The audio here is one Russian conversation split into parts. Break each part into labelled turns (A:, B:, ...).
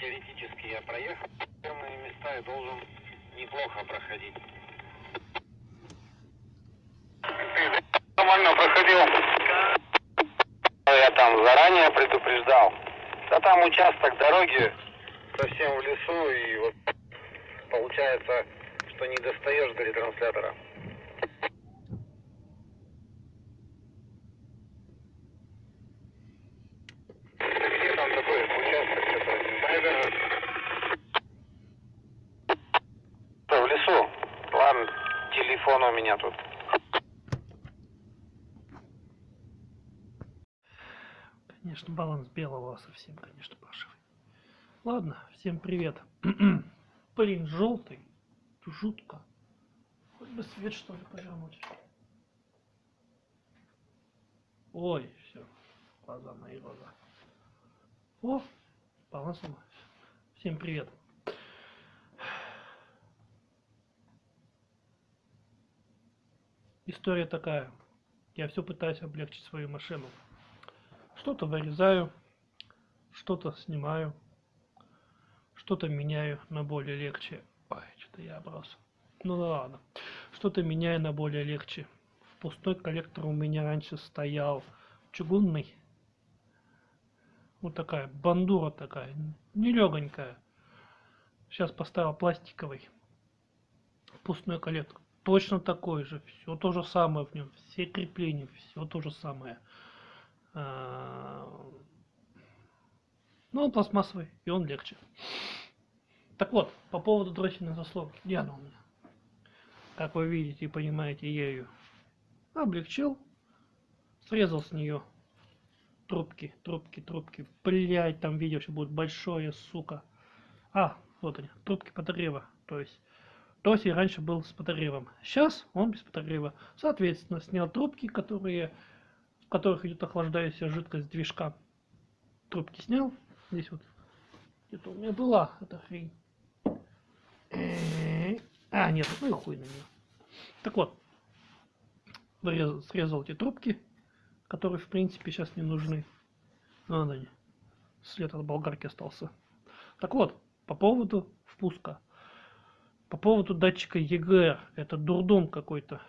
A: теоретически я проехал первые места и должен неплохо проходить. Ты нормально проходил? Я там заранее предупреждал. Да там участок дороги совсем в лесу, и вот получается, что не достаешь до ретранслятора. Где там такой участок, что-то не знаю даже. Да, в лесу. Ладно, телефон у меня тут.
B: Конечно, баланс белого совсем, конечно, паршивый. Ладно, всем привет. Блин, желтый. Жутко. Хоть бы свет что ли повернуть. Ой, все. Глаза мои глаза. О, баланс. Всем привет. История такая. Я все пытаюсь облегчить свою машину. Что-то вырезаю, что-то снимаю, что-то меняю на более легче. Ой, что-то я оброс. Ну да ладно. Что-то меняю на более легче. В пустой коллектор у меня раньше стоял чугунный. Вот такая бандура такая, нелегонькая. Сейчас поставил пластиковый. Впускной коллектор. Точно такой же. Все то же самое в нем. Все крепления, все то же самое. А, ну, он пластмассовый, и он легче. Так вот, по поводу дроссельной заслонки. Где она у меня? Как вы видите и понимаете, я ее облегчил. Срезал с нее трубки, трубки, трубки. Блять, там видео еще будет большое, сука. А, вот они, трубки подогрева. То есть, Доси раньше был с подогревом. Сейчас он без подогрева. Соответственно, снял трубки, которые, в которых идет охлаждающая жидкость движка. Трубки снял. Здесь вот где-то у меня была эта хрень. А, нет, ну и хуй на нее. Так вот, вырезал, срезал эти трубки, которые в принципе сейчас не нужны. Ну, они. След от болгарки остался. Так вот, по поводу впуска. По поводу датчика EGR. Это дурдом какой-то.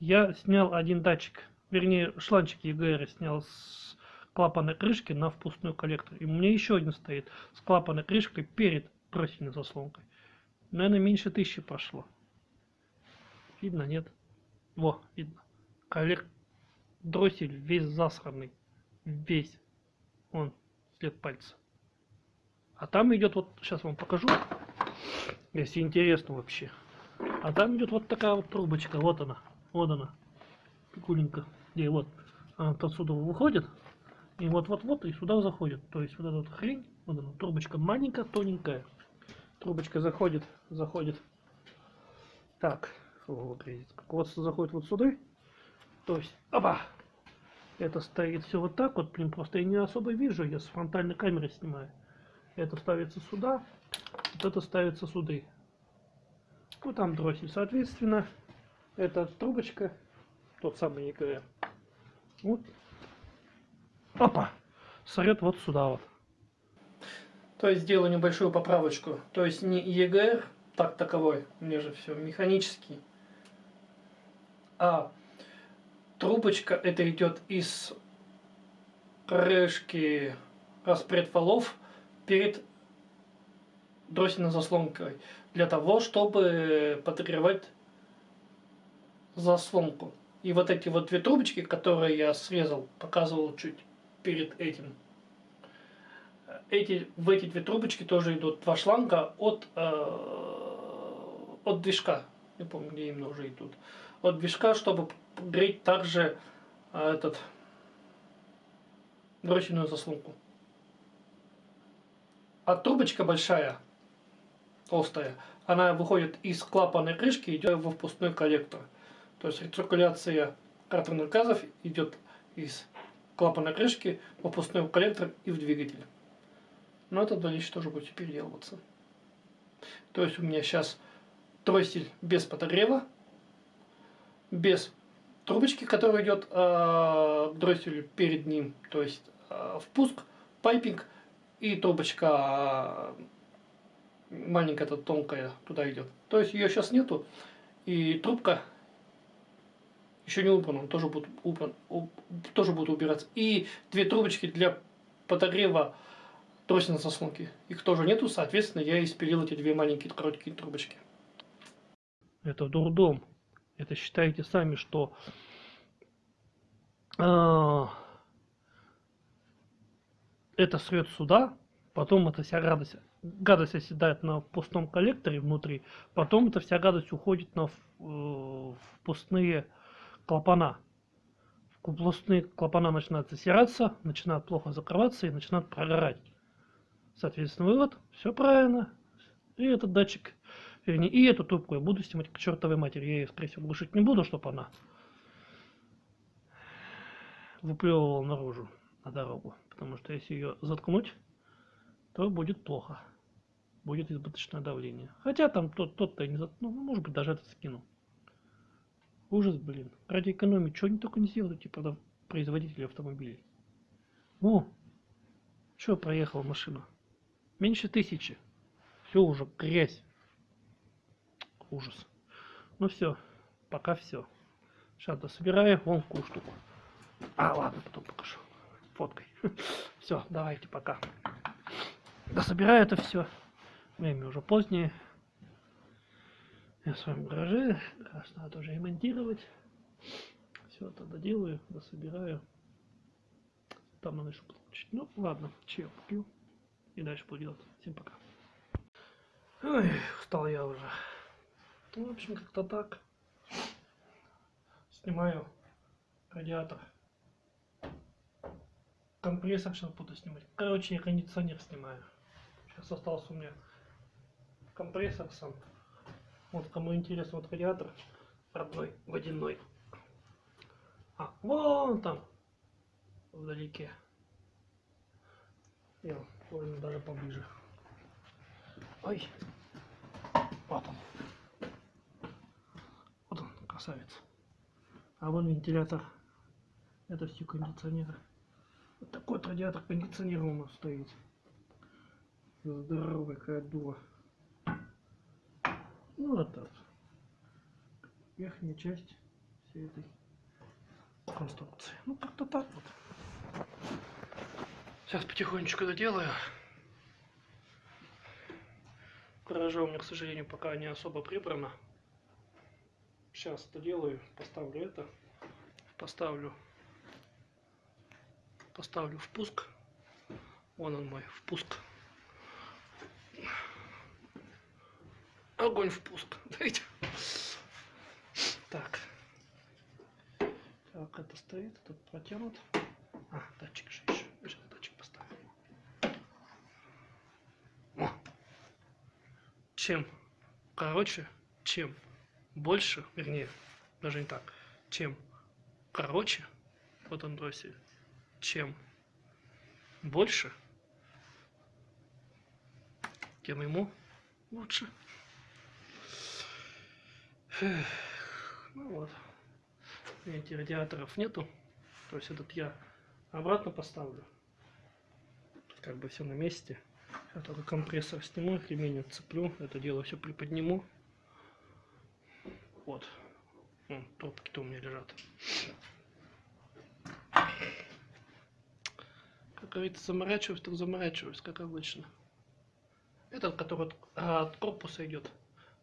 B: Я снял один датчик, вернее шланчик EGR снял с клапанной крышки на впускной коллектор. И у меня еще один стоит с клапанной крышкой перед троссельной заслонкой. Наверное, меньше тысячи пошло. Видно, нет? Во, видно. Коллектор дроссель весь засранный. Весь. Он, след пальца. А там идет вот, сейчас вам покажу, если интересно вообще. А там идет вот такая вот трубочка, вот она, вот она, пикуленька, где вот она отсюда выходит, и вот-вот-вот и сюда заходит. То есть вот эта вот хрень, вот она, трубочка маленькая, тоненькая. Трубочка заходит, заходит. Так, вот, вот заходит вот сюда. То есть, опа, это стоит все вот так вот, блин, просто я не особо вижу, я с фронтальной камеры снимаю. Это ставится сюда, вот это ставится сюда. Ну там дроссель, соответственно, эта трубочка, тот самый ЕКР, вот опа, сорет вот сюда вот. То есть сделаю небольшую поправочку. То есть не ЕГР, так таковой, мне же все механический, а трубочка это идет из крышки распредвалов перед дроссельной заслонкой для того, чтобы подогревать заслонку. И вот эти вот две трубочки, которые я срезал, показывал чуть перед этим. Эти, в эти две трубочки тоже идут два шланга от, э, от движка. Не помню, где именно уже идут. От движка, чтобы греть также э, этот дроссельную заслонку. А трубочка большая, толстая, она выходит из клапанной крышки и идет во впускной коллектор. То есть рециркуляция картерных газов идет из клапана крышки, выпускной коллектор и в двигатель. Но это дальше тоже будет переделываться. То есть у меня сейчас дроссель без подогрева, без трубочки, которая идет э, к дросселю перед ним, то есть э, впуск, piping и трубочка а, маленькая, то тонкая, туда идет. То есть ее сейчас нету, и трубка еще не убрана, тоже будет, убран, уб, тоже будет убираться. И две трубочки для подогрева тросной заслонки. Их тоже нету, соответственно, я испилил эти две маленькие короткие трубочки. Это дурдом. Это считайте сами, что э, это срет сюда, потом эта вся радость, гадость оседает на пустом коллекторе внутри, потом эта вся гадость уходит на, в пустые клапана. Пустые клапана начинают засираться, начинают плохо закрываться и начинают прогорать. Соответственно, вывод, все правильно. И этот датчик, вернее, и эту трубку я буду снимать к чертовой матери. Я ее, скорее всего, глушить не буду, чтобы она выплевывала наружу на дорогу. Потому что если ее заткнуть, то будет плохо. Будет избыточное давление. Хотя там тот, тот-то не ну, может быть, даже это скинул. Ужас, блин. Ради экономии, что они только не сделали, типа, производители автомобилей. О, что проехала машина? Меньше тысячи. Все уже, грязь. Ужас. Ну все, пока все. Сейчас дособираю вон в штуку. А, ладно, потом покажу. Фоткой. Все, давайте, пока. Дособираю это все. Время уже позднее. Я в своем гараже. Раз надо тоже ремонтировать. Все это доделаю, дособираю. Там надо еще получить. Ну, ладно, чаек пью. И дальше буду делать. Всем пока. Ой, устал я уже. Ну, в общем, как-то так. Снимаю радиатор компрессор сейчас буду снимать. Короче, я кондиционер снимаю. Сейчас остался у меня компрессор сам. Вот кому интересно, вот радиатор родной, водяной. А, вон там, вдалеке. Я возьму даже поближе. Ой, вот он. Вот он, красавец. А вон вентилятор. Это все кондиционеры. Вот такой вот радиатор кондиционера у нас стоит. Здоровая какая дура. Ну вот так. Верхняя часть всей этой конструкции. Ну как-то так вот. Сейчас потихонечку доделаю. Гаража у меня, к сожалению, пока не особо прибрано. Сейчас доделаю, поставлю это, поставлю поставлю впуск. Вон он мой впуск. Огонь впуск. Дайте. Так. Так, это стоит, этот протянут. А, датчик же еще. Сейчас датчик поставим. О. Чем короче, чем больше, вернее, даже не так, чем короче вот он андросе, чем больше, тем ему лучше. Ну вот. Видите, радиаторов нету. То есть этот я обратно поставлю. Как бы все на месте. Я только компрессор сниму, ремень отцеплю. Это дело все приподниму. Вот. Трубки-то у меня лежат. говорится, заморачиваюсь, так заморачиваюсь, как обычно. Этот, который от, от корпуса идет,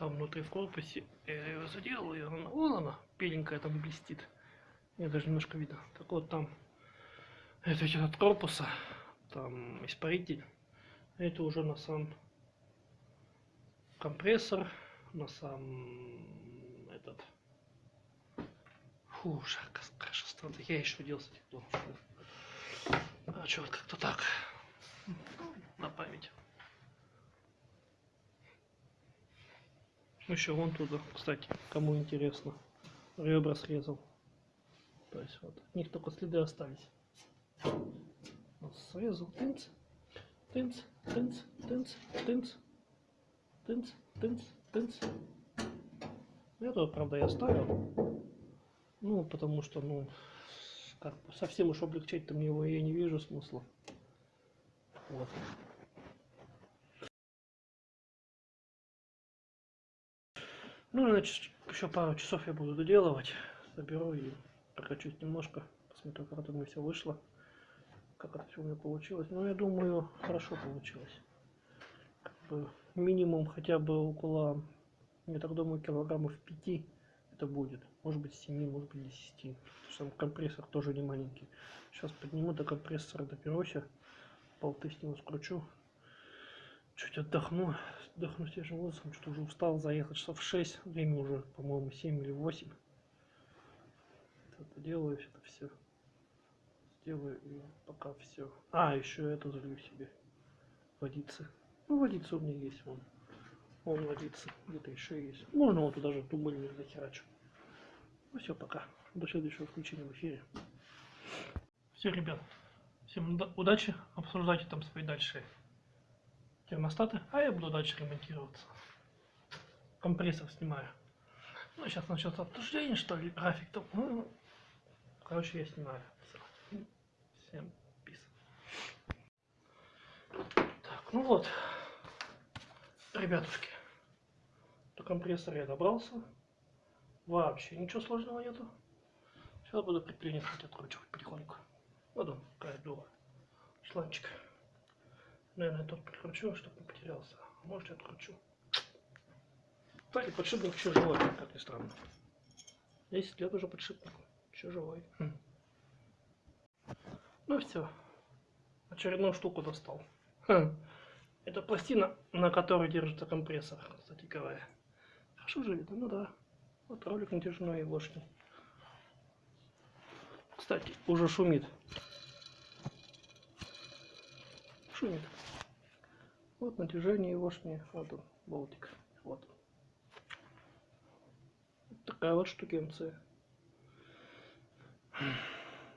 B: там внутри в корпусе, я его заделал, и она, вон она, беленькая там блестит. Мне даже немножко видно. Так вот там, это идет от корпуса, там испаритель. Это уже на сам компрессор, на сам этот Фу, жарко, хорошо стало. Я еще делал этих а вот как-то так. На память. Еще вон туда, кстати, кому интересно. Ребра срезал. То есть вот, от них только следы остались. Срезал, тынц, тынц, тынц, тынц, тынц, тынц, тынц, тынц. Это, правда, я оставил. Ну, потому что, ну, как совсем уж облегчать-то мне его я не вижу смысла. Вот. Ну, значит, еще пару часов я буду доделывать. Соберу и прокачусь немножко. Посмотрю, как это у меня все вышло. Как это все у меня получилось. Ну, я думаю, хорошо получилось. Как бы минимум хотя бы около, я так думаю, килограммов 5 это будет. Может быть 7, может быть 10. Потому что там компрессор тоже не маленький. Сейчас подниму до компрессора, доберусь. Болты с него скручу. Чуть отдохну. Отдохну свежим воздухом. Что-то уже устал заехать часов в 6. Время уже, по-моему, 7 или 8. Это делаю это все. Сделаю и пока все. А, еще это залью себе. Водицы. Ну, водица у меня есть вон. Вон водица. Где-то еще есть. Можно вот туда же тумбольник захерачу. Ну все, пока. До следующего включения в эфире. Все, ребят. Всем уда- удачи. Обсуждайте там свои дальше термостаты. А я буду дальше ремонтироваться. Компрессор снимаю. Ну, сейчас начнется обсуждение, что ли, график там. Ну, короче, я снимаю. Всем пис. Так, ну вот. Ребятушки. До компрессора я добрался. Вообще ничего сложного нету. Сейчас буду хоть откручивать потихоньку. Вот он, какая дура. Шланчик. Наверное, тот прикручу, чтобы не потерялся. А может, и откручу. Кстати, подшипник еще живой, как ни странно. 10 лет уже подшипнику. Еще живой. Хм. Ну все. Очередную штуку достал. Хм. Это пластина, на которой держится компрессор, кстати говоря. Хорошо же видно, ну да. Вот ролик натяжной и вошний. Кстати, уже шумит. Шумит. Вот натяжение вошнее. Вот он, болтик. Вот. Вот такая вот штукенция.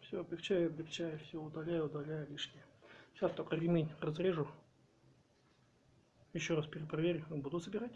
B: Все, облегчаю, облегчаю, все удаляю, удаляю лишнее. Сейчас только ремень разрежу. Еще раз перепроверю, буду собирать.